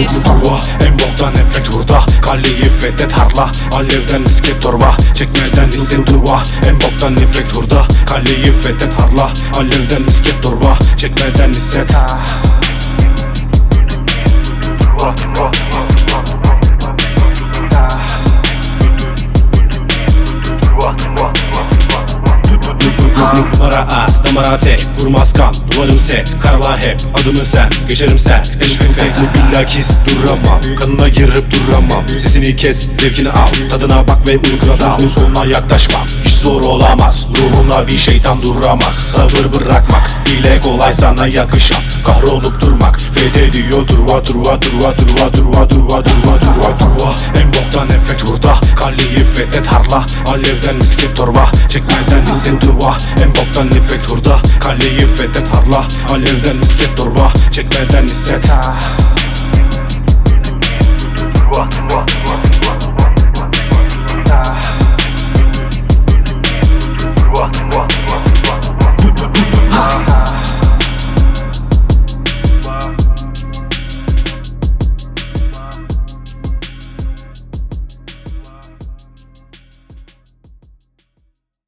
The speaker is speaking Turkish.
Umut turva en boktan efekt hurda. Kaleyi fethet harla Alevden misket torba. Çekmeden isim turva En boktan efekt hurda. Kaleyi fethet harla Alevden misket torba. Çekmeden hisset. ha Numara az, damara tek Vurmaz kan, duvarım set Karala hep, adımın sen Geçerim sert, eşvin fet Billakis duramam Kanına girip duramam. Sesini kes, zevkini al Tadına bak ve uygula dal Sonuna yaklaşmam Hiç zor olamaz. Ruhumla bir şeytan duramaz. Sabır bırakmak Dile kolay sana yakışan. Kahrolup durmak Fethediyor durva durva durva durva durva durva durva durva Kaleyi fethet harla. Alevden misket torba Çekmeden hisset durva En boktan efekt hurda Kaleyi fethet harla. Alevden misket torba Çekmeden hisset Turba